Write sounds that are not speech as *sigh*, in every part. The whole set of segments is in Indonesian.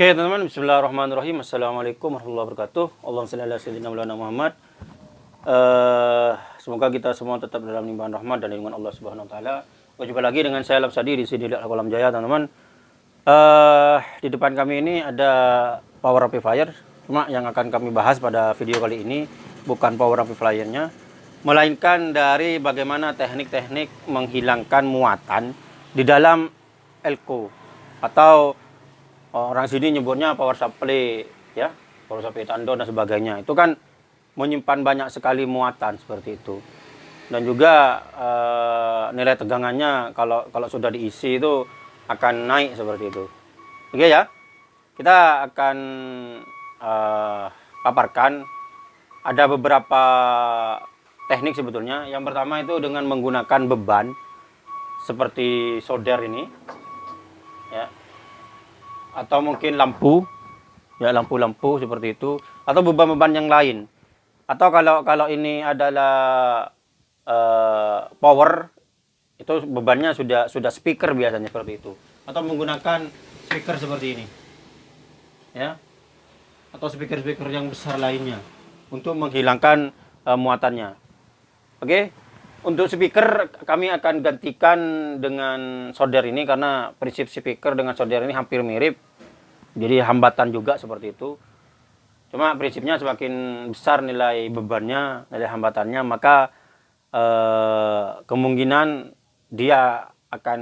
Oke teman-teman, Bismillahirrahmanirrahim. Assalamualaikum warahmatullahi wabarakatuh. Allahumma salli ala sayyidina Muhammad. Eh, semoga kita semua tetap dalam limpahan rahmat dan lindungan Allah Subhanahu wa taala. Berjumpa lagi dengan saya Lapsadi di sini di Kolam Jaya, teman-teman. Eh, di depan kami ini ada power amplifier. Cuma yang akan kami bahas pada video kali ini bukan power amplifiernya, melainkan dari bagaimana teknik-teknik menghilangkan muatan di dalam elko atau orang sini nyebutnya power supply ya power supply tandon dan sebagainya. Itu kan menyimpan banyak sekali muatan seperti itu. Dan juga uh, nilai tegangannya kalau kalau sudah diisi itu akan naik seperti itu. Oke ya. Kita akan uh, paparkan. Ada beberapa teknik sebetulnya. Yang pertama itu dengan menggunakan beban seperti solder ini ya atau mungkin lampu. Ya lampu-lampu seperti itu. Atau beban-beban yang lain. Atau kalau kalau ini adalah uh, power itu bebannya sudah sudah speaker biasanya seperti itu. Atau menggunakan speaker seperti ini. Ya. Atau speaker-speaker yang besar lainnya. Untuk menghilangkan uh, muatannya. Oke? okay? Untuk speaker kami akan gantikan dengan solder ini karena prinsip speaker dengan solder ini hampir mirip. Jadi hambatan juga seperti itu. Cuma prinsipnya semakin besar nilai bebannya, nilai hambatannya, maka eh, kemungkinan dia akan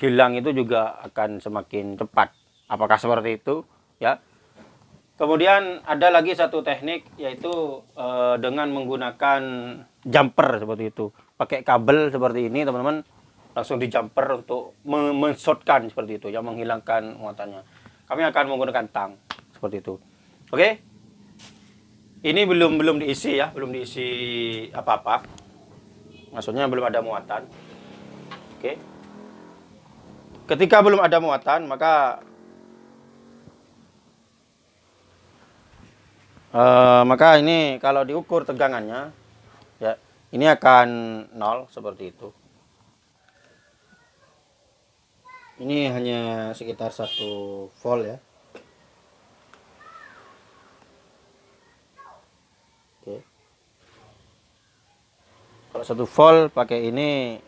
hilang itu juga akan semakin cepat. Apakah seperti itu? Ya. Kemudian ada lagi satu teknik yaitu e, dengan menggunakan jumper seperti itu. Pakai kabel seperti ini teman-teman langsung di jumper untuk menshotkan seperti itu yang menghilangkan muatannya. Kami akan menggunakan tang seperti itu. Oke. Ini belum belum diisi ya, belum diisi apa-apa. Maksudnya belum ada muatan. Oke. Ketika belum ada muatan, maka uh, maka ini kalau diukur tegangannya ya ini akan nol seperti itu. Ini hanya sekitar satu volt ya. Oke. Kalau satu volt pakai ini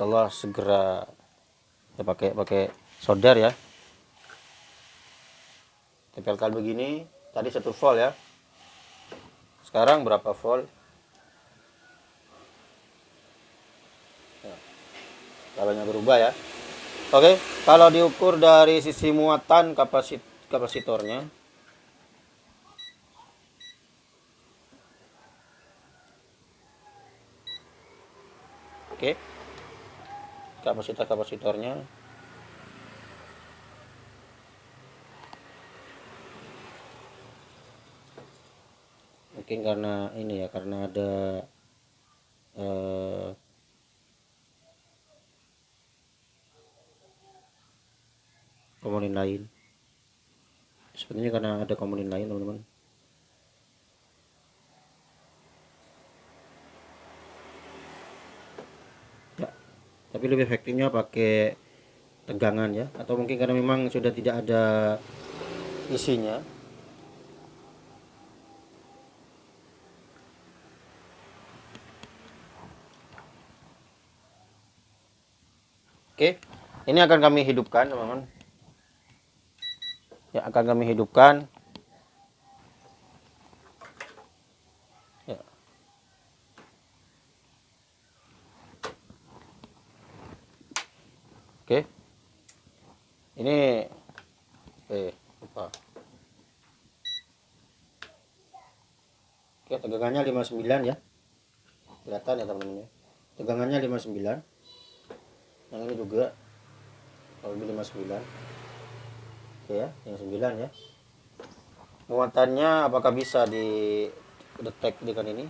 setelah segera ya pakai pakai solder ya tempelkan begini tadi satu volt ya. Sekarang berapa volt? Ya. kabelnya berubah ya. Oke kalau diukur dari sisi muatan kapasit kapasitornya. Oke. Kapasitor kapasitornya mungkin karena ini ya karena ada eh, komponen lain. Sepertinya karena ada komponen lain teman-teman. Ya tapi lebih efektifnya pakai tegangan ya atau mungkin karena memang sudah tidak ada isinya Oke, ini akan kami hidupkan, teman-teman. Ya, akan kami hidupkan. Ya. Oke. Ini eh lupa. Oke, tegangannya 59 ya. Kelihatan ya, teman-teman ya. Tegangannya 59 yang ini juga kalau lebih 59 oke ya yang 9 ya. Muatannya apakah bisa di detect dengan ini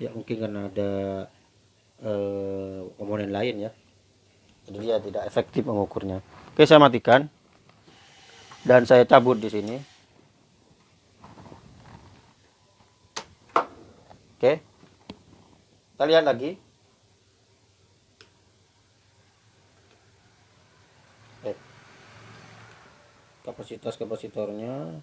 ya mungkin karena ada eh, komponen lain ya. Jadi dia tidak efektif mengukurnya. Oke saya matikan. Dan saya cabut di sini. Oke. Kita lihat lagi. Kapasitas kapasitornya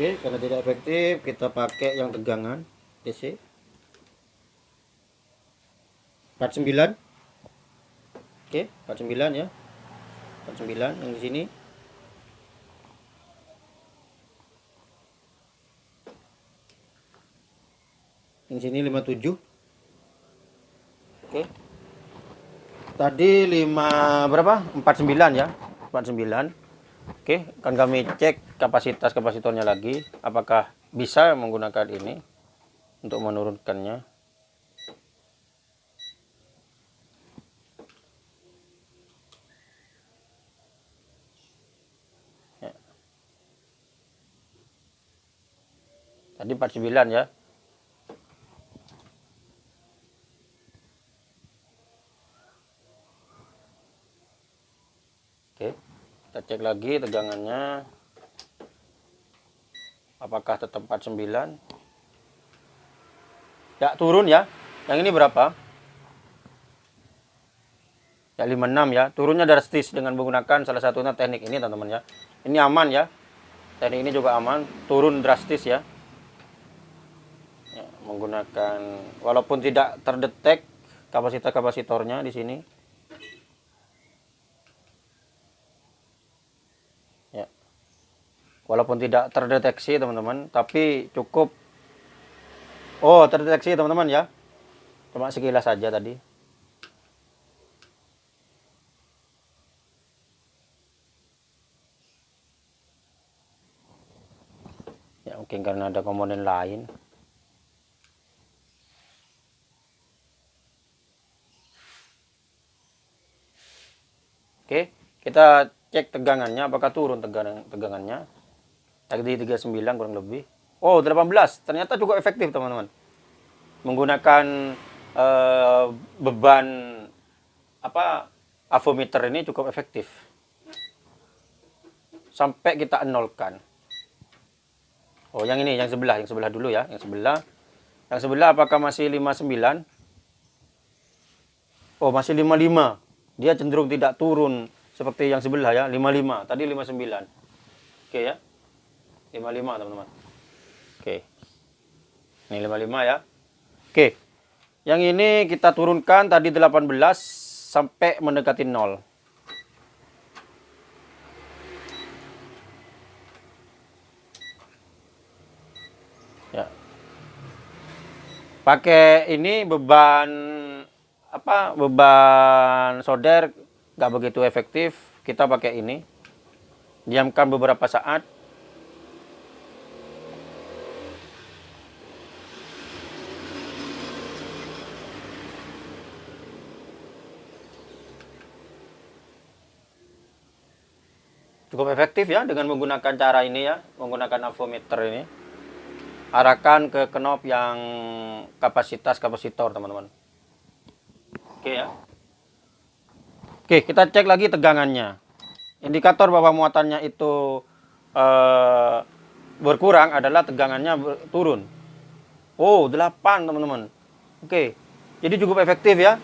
Oke, karena tidak efektif, kita pakai yang tegangan DC 49. Oke, 49 ya. 49 yang di sini. Yang sini 57. Oke. Tadi 5 berapa? 49 ya. 49. Oke, akan kami cek kapasitas kapasitornya lagi. Apakah bisa menggunakan ini untuk menurunkannya. Ya. Tadi 49 ya. Kita cek lagi tegangannya. Apakah tetap 49 ya turun ya. Yang ini berapa? Ya 56 ya. Turunnya drastis dengan menggunakan salah satunya teknik ini teman-teman ya. Ini aman ya. Teknik ini juga aman. Turun drastis ya, ya menggunakan walaupun tidak terdetek kapasitas kapasitornya di sini walaupun tidak terdeteksi teman-teman tapi cukup. Oh terdeteksi teman-teman ya. Cuma sekilas saja tadi. Ya mungkin karena ada komponen lain. Oke kita cek tegangannya. Apakah turun tegangan tegangannya tadi 39 kurang lebih. Oh 18 ternyata cukup efektif teman-teman. Menggunakan uh, beban apa avometer ini cukup efektif. Sampai kita nolkan. Oh yang ini yang sebelah yang sebelah dulu ya yang sebelah. Yang sebelah apakah masih 59 oh masih 55 dia cenderung tidak turun seperti yang sebelah ya 55 tadi 59 oke ya 55 teman-teman. Oke. Ini 55 ya. Oke. Yang ini kita turunkan tadi 18 sampai mendekati 0 ya. Pakai ini beban apa beban solder nggak begitu efektif. Kita pakai ini. Diamkan beberapa saat cukup efektif ya dengan menggunakan cara ini ya menggunakan avometer ini. Arahkan ke knop yang kapasitas kapasitor teman-teman. Oke ya. Oke kita cek lagi tegangannya. Indikator bahwa muatannya itu eh, berkurang adalah tegangannya turun. Oh 8 teman-teman. Oke jadi cukup efektif ya.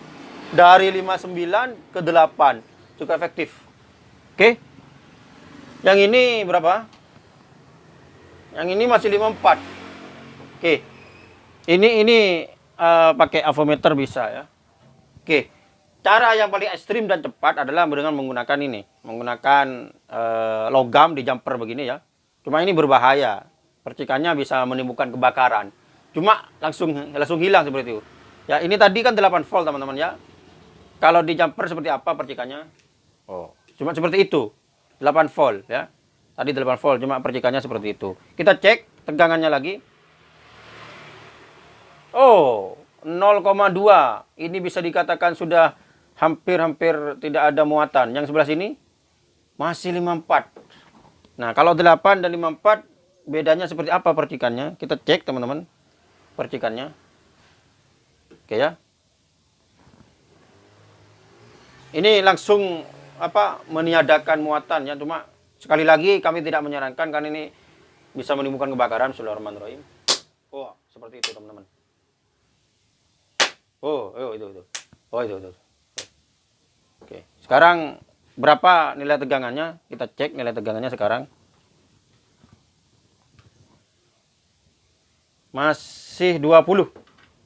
Dari 59 ke 8 cukup efektif. Oke yang ini berapa? Yang ini masih 54. Oke. Ini ini uh, pakai avometer bisa ya. Oke. Cara yang paling ekstrim dan cepat adalah dengan menggunakan ini, menggunakan uh, logam di jumper begini ya. Cuma ini berbahaya. Percikannya bisa menimbulkan kebakaran. Cuma langsung langsung hilang seperti itu. Ya, ini tadi kan 8 volt teman-teman ya. Kalau di jumper seperti apa percikannya? Oh, cuma seperti itu. 8 volt ya. Tadi 8 volt cuma percikannya seperti itu. Kita cek tegangannya lagi. Oh, 0,2. Ini bisa dikatakan sudah hampir-hampir tidak ada muatan. Yang sebelah sini Masih 54. Nah, kalau 8 dan 54 bedanya seperti apa percikannya? Kita cek teman-teman. Percikannya. Oke ya. Ini langsung apa meniadakan muatan ya cuma sekali lagi kami tidak menyarankan karena ini bisa menimbulkan kebakaran Bismillahirrahmanirrahim. Oh, seperti itu teman-teman. Oh, oh itu itu. Oh itu itu. Oke. Sekarang berapa nilai tegangannya? Kita cek nilai tegangannya sekarang. Masih 20.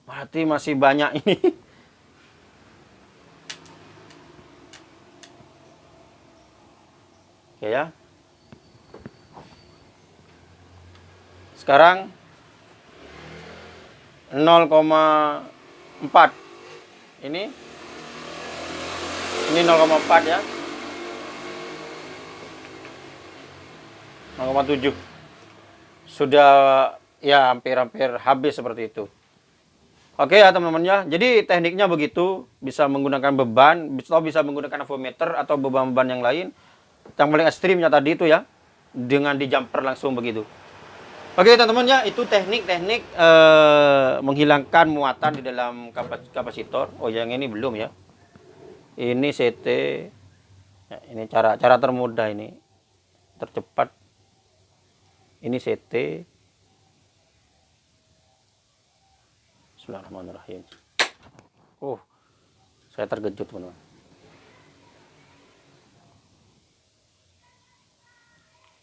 Berarti masih banyak ini. *laughs* ya. Sekarang 0,4 ini ini 0,4 ya 0,7 sudah ya hampir-hampir habis seperti itu Oke ya teman-teman ya. Jadi tekniknya begitu, bisa menggunakan beban, bisa menggunakan avometer atau beban-beban yang lain. Yang paling ekstrimnya tadi itu ya, dengan di jumper langsung begitu. Oke teman-teman ya, itu teknik-teknik eh, menghilangkan muatan di dalam kapas kapasitor. Oh yang ini belum ya. Ini CT. Ya, ini cara cara termudah ini, tercepat. Ini CT. Bismillahirrahmanirrahim. Oh, saya terkejut teman-teman.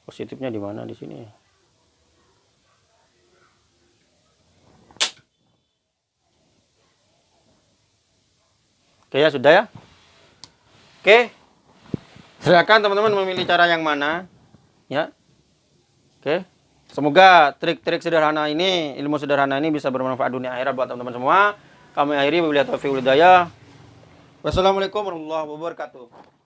Positifnya di mana di sini? Oke ya sudah ya. Oke. Silakan teman-teman memilih cara yang mana. Ya. Oke. Semoga trik-trik sederhana ini, ilmu sederhana ini bisa bermanfaat dunia akhirat buat teman-teman semua. Kami akhiri wabillahi taufiq Wassalamualaikum warahmatullahi wabarakatuh.